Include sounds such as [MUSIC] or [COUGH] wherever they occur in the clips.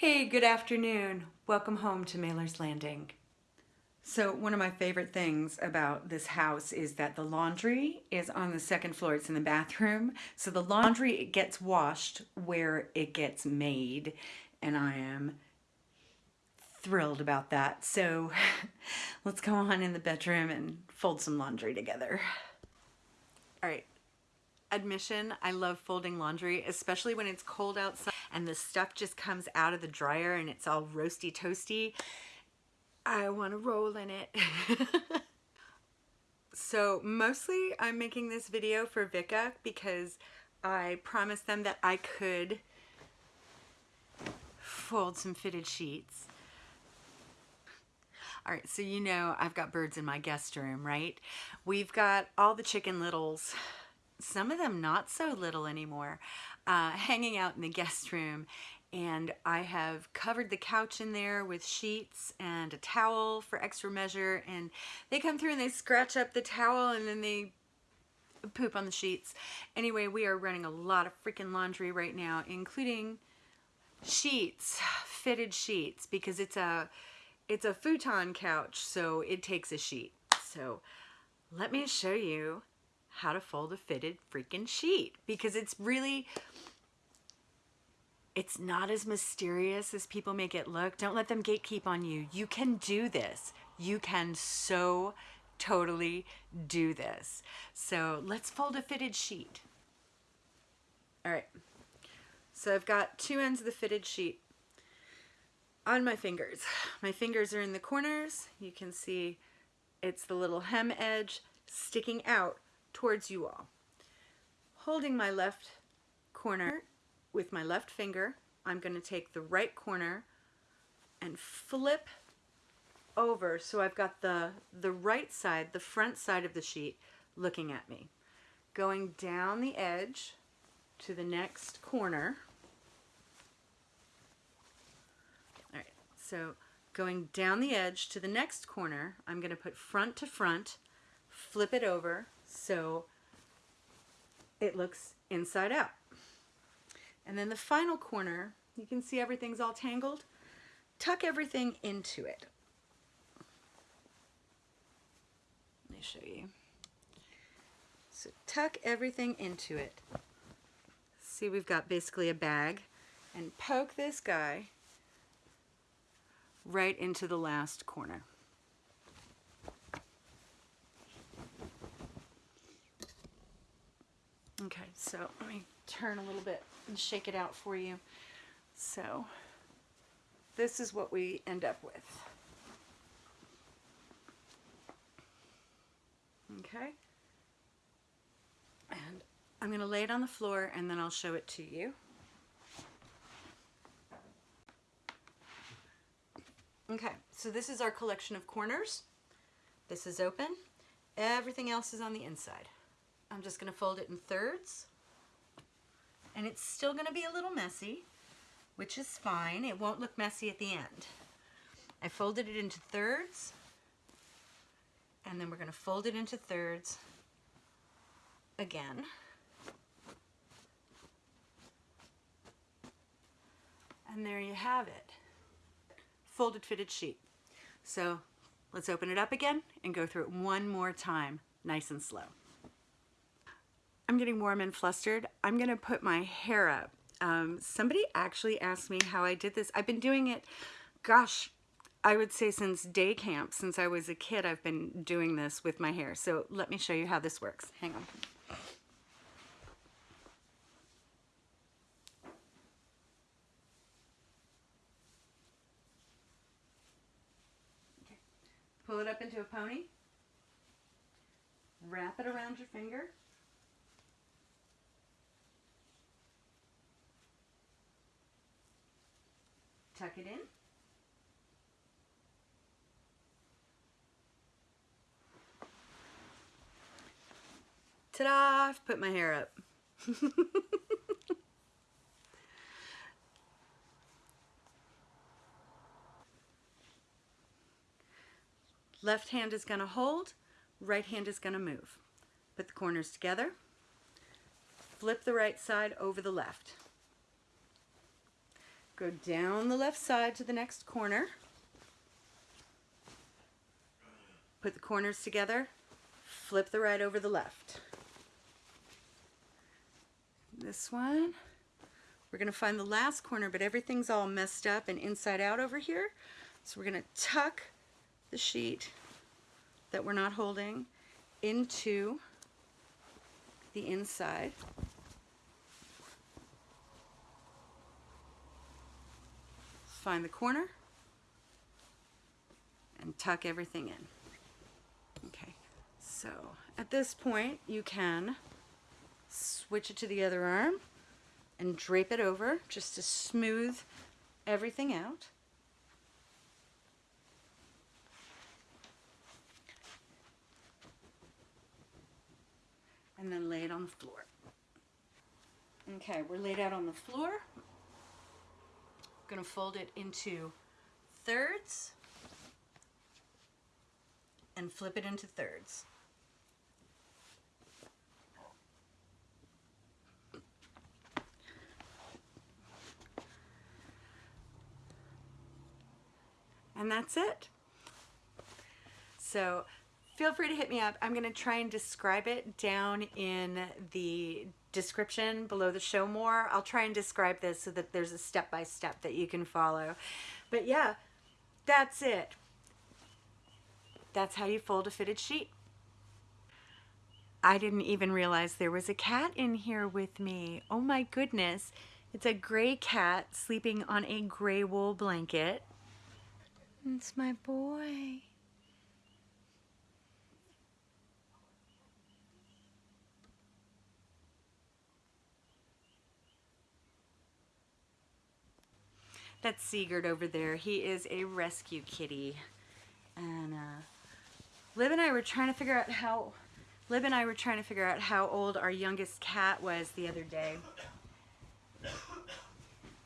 Hey, good afternoon. Welcome home to Mailer's Landing. So one of my favorite things about this house is that the laundry is on the second floor. It's in the bathroom. So the laundry it gets washed where it gets made. And I am thrilled about that. So [LAUGHS] let's go on in the bedroom and fold some laundry together. All right. Admission, I love folding laundry, especially when it's cold outside and the stuff just comes out of the dryer and it's all roasty toasty. I want to roll in it. [LAUGHS] so mostly I'm making this video for Vika because I promised them that I could fold some fitted sheets. All right, so you know I've got birds in my guest room, right? We've got all the chicken littles, some of them not so little anymore, uh, hanging out in the guest room and I have covered the couch in there with sheets and a towel for extra measure and they come through and they scratch up the towel and then they poop on the sheets. Anyway, we are running a lot of freaking laundry right now, including sheets, fitted sheets, because it's a it's a futon couch, so it takes a sheet. So let me show you how to fold a fitted freaking sheet because it's really it's not as mysterious as people make it look. Don't let them gatekeep on you. You can do this. You can so totally do this. So let's fold a fitted sheet. All right. So I've got two ends of the fitted sheet on my fingers. My fingers are in the corners. You can see it's the little hem edge sticking out towards you all. Holding my left corner with my left finger, I'm going to take the right corner and flip over so I've got the, the right side, the front side of the sheet looking at me. Going down the edge to the next corner. All right, so going down the edge to the next corner, I'm going to put front to front, flip it over so it looks inside out. And then the final corner, you can see everything's all tangled. Tuck everything into it. Let me show you. So tuck everything into it. See, we've got basically a bag. And poke this guy right into the last corner. Okay, so let me turn a little bit and shake it out for you. So this is what we end up with. Okay. And I'm going to lay it on the floor and then I'll show it to you. Okay, so this is our collection of corners. This is open. Everything else is on the inside. I'm just going to fold it in thirds and it's still going to be a little messy, which is fine. It won't look messy at the end. I folded it into thirds, and then we're going to fold it into thirds again. And there you have it. Folded fitted sheet. So let's open it up again and go through it one more time, nice and slow. I'm getting warm and flustered. I'm gonna put my hair up. Um, somebody actually asked me how I did this. I've been doing it, gosh, I would say since day camp, since I was a kid, I've been doing this with my hair. So let me show you how this works. Hang on. Pull it up into a pony. Wrap it around your finger. Tuck it in. Ta-da! I've put my hair up. [LAUGHS] Left hand is going to hold, right hand is going to move. Put the corners together. Flip the right side over the left. Go down the left side to the next corner. Put the corners together. Flip the right over the left. This one. We're going to find the last corner, but everything's all messed up and inside out over here. So we're going to tuck the sheet that we're not holding into the inside. Find the corner and tuck everything in. Okay, so at this point you can switch it to the other arm and drape it over just to smooth everything out. And then lay it on the floor. Okay, we're laid out on the floor. Gonna fold it into thirds and flip it into thirds. And that's it. So feel free to hit me up. I'm going to try and describe it down in the description below the show more. I'll try and describe this so that there's a step-by-step -step that you can follow. But yeah, that's it. That's how you fold a fitted sheet. I didn't even realize there was a cat in here with me. Oh my goodness. It's a gray cat sleeping on a gray wool blanket. It's my boy. That's Sigurd over there. He is a rescue kitty. And uh, Lib and I were trying to figure out how Lib and I were trying to figure out how old our youngest cat was the other day.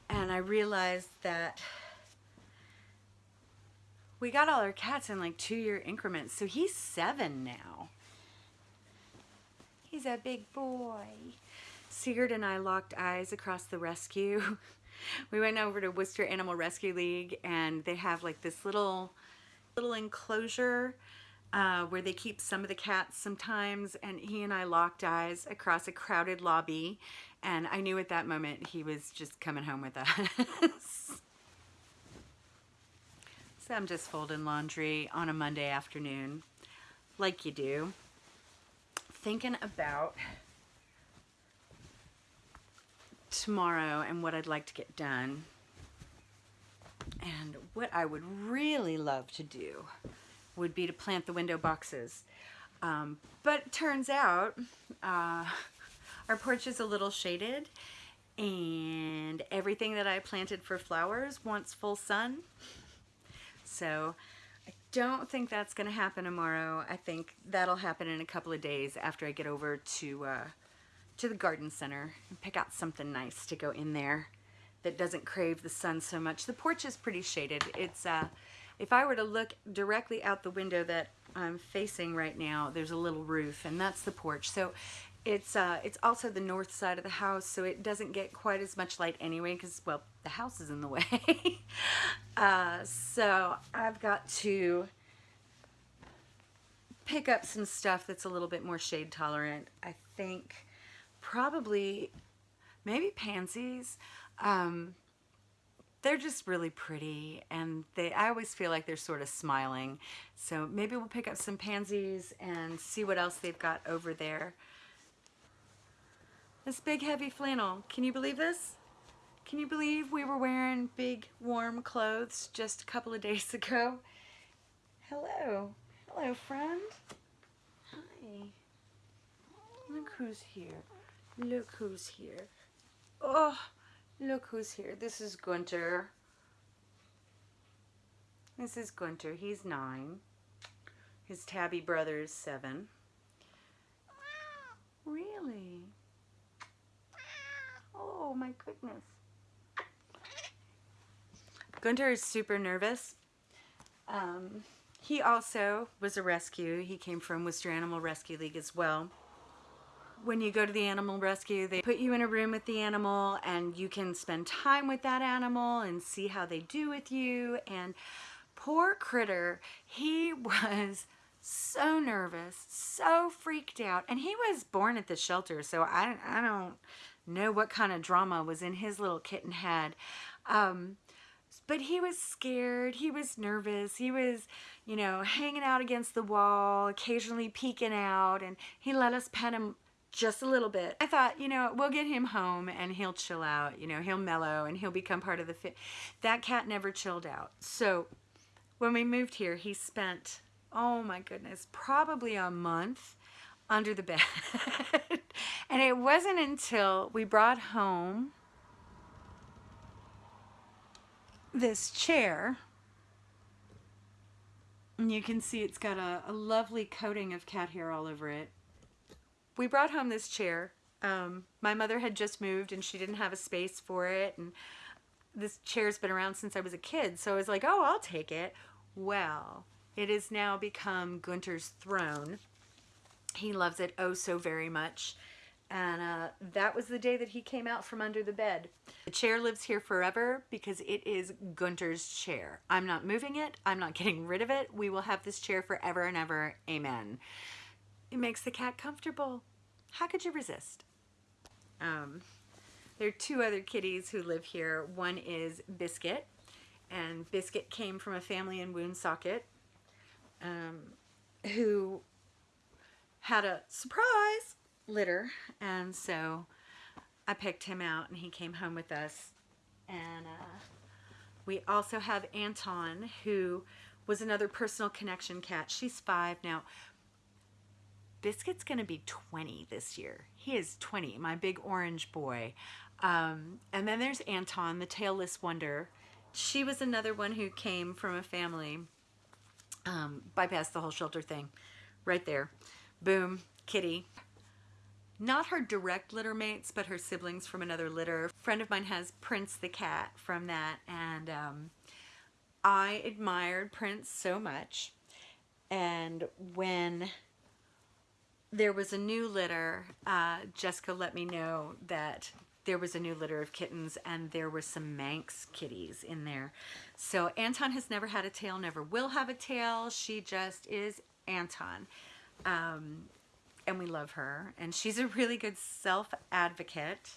And I realized that we got all our cats in like two year increments. So he's seven now. He's a big boy. Sigurd and I locked eyes across the rescue. [LAUGHS] we went over to Worcester Animal Rescue League and they have like this little little enclosure uh, where they keep some of the cats sometimes and he and I locked eyes across a crowded lobby and I knew at that moment he was just coming home with [LAUGHS] us. So I'm just folding laundry on a Monday afternoon, like you do. Thinking about tomorrow and what I'd like to get done. And what I would really love to do would be to plant the window boxes. Um, but turns out uh, [LAUGHS] our porch is a little shaded and everything that I planted for flowers wants full sun. So I don't think that's going to happen tomorrow. I think that'll happen in a couple of days after I get over to uh, to the garden center and pick out something nice to go in there that doesn't crave the sun so much. The porch is pretty shaded. It's uh, if I were to look directly out the window that I'm facing right now, there's a little roof and that's the porch. So it's uh, it's also the north side of the house, so it doesn't get quite as much light anyway because, well, the house is in the [LAUGHS] way. uh, so I've got to pick up some stuff that's a little bit more shade tolerant. I think probably maybe pansies. Um, they're just really pretty and they I always feel like they're sort of smiling. So maybe we'll pick up some pansies and see what else they've got over there. This big heavy flannel. Can you believe this? Can you believe we were wearing big warm clothes just a couple of days [LAUGHS] ago? Hello. Hello, friend. Hi. Look who's here. Look who's here. Oh, look who's here. This is Gunter. This is Gunter. He's nine. His tabby brother is seven. Really? Oh my goodness. Gunter is super nervous. Um, he also was a rescue. He came from Worcester Animal Rescue League as well. When you go to the animal rescue, they put you in a room with the animal and you can spend time with that animal and see how they do with you. And poor Critter, he [LAUGHS] was so nervous, so freaked out. And he was born at the shelter, so I, I don't know what kind of drama was in his little kitten head. Um, but he was scared. He was nervous. He was, you know, hanging out against the wall, occasionally peeking out, and he let us pet him just a little bit. I thought, you know, we'll get him home and he'll chill out, you know, he'll mellow and he'll become part of the fit. That cat never chilled out. So when we moved here, he spent, oh my goodness, probably a month under the bed. [LAUGHS] and it wasn't until we brought home this chair and you can see it's got a, a lovely coating of cat hair all over it we brought home this chair. Um, my mother had just moved and she didn't have a space for it. And this chair's been around since I was a kid. So I was like, oh, I'll take it. Well, it has now become Gunter's throne. He loves it oh so very much. And uh, that was the day that he came out from under the bed. The chair lives here forever because it is Gunter's chair. I'm not moving it. I'm not [LAUGHS] getting rid of it. We will have this chair forever and ever. Amen. It makes the cat comfortable. How could you resist? Um, there are two other kitties who live here. One is Biscuit, and Biscuit came from a family in Woonsocket um, who had a surprise litter, and so I picked him out, and he came home with us. And uh, we also have Anton, who was another personal connection cat. She's five now. Biscuit's going to be 20 this year. He is 20, my big orange boy. Um, and then there's Anton, the tailless wonder. She was another one who came from a family, um, bypassed the whole shelter thing. Right there. Boom, kitty. Not her direct litter mates, but her siblings from another litter. A friend of mine has Prince the cat from that, and um, I admired Prince so much. And when there was a new litter. Uh, Jessica let me know that there was a new litter of kittens and there were some Manx kitties in there. So Anton has never had a tail, never will have a tail. She just is Anton. Um, and we love her. And she's a really good self-advocate.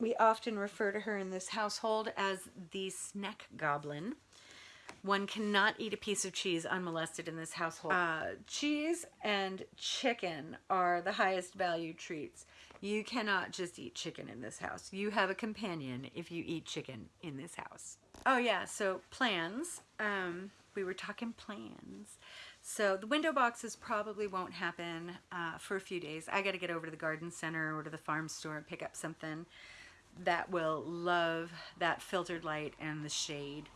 We often refer to her in this household as the snack goblin. One cannot eat a piece of cheese unmolested in this household. Uh, cheese and chicken are the highest value treats. You cannot just eat chicken in this house. You have a companion if you eat chicken in this house. Oh yeah, so plans. Um, we were talking plans. So the window boxes probably won't happen uh, for a few days. I got to get over to the garden center or to the farm store and pick up something that will love that filtered light and the shade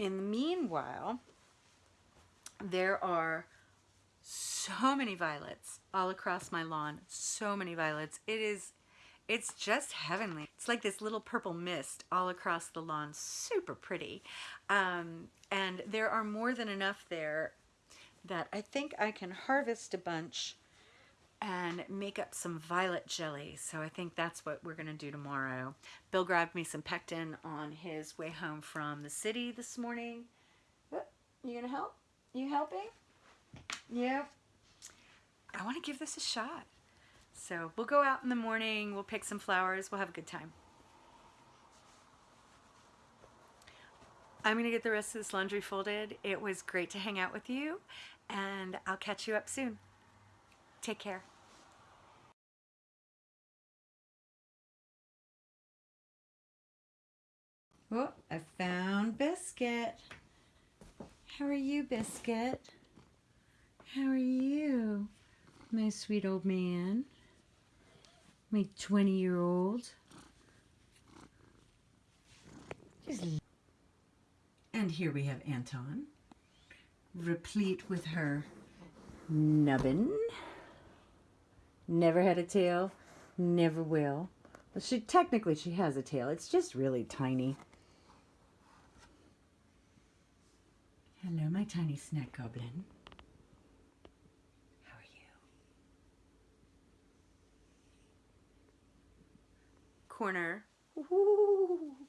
in the meanwhile, there are so many violets all across my lawn. So many violets. It is, it's just heavenly. It's like this little purple mist all across the lawn. Super pretty. Um, and there are more than enough there that I think I can harvest a bunch and make up some violet jelly. So I think that's what we're going to do tomorrow. Bill grabbed me some pectin on his way home from the city this morning. You going to help? You helping? Yeah. I want to give this a shot. So we'll go out in the morning. We'll pick some flowers. We'll have a good time. I'm going to get the rest of this laundry folded. It was great to hang out with you, and I'll catch you up soon. Take care. Oh, I found Biscuit. How are you, Biscuit? How are you, my sweet old man? My 20-year-old. And here we have Anton, replete with her nubbin never had a tail, never will. But she technically she has a tail. It's just really tiny. Hello, my tiny snack goblin. How are you? Corner. Ooh.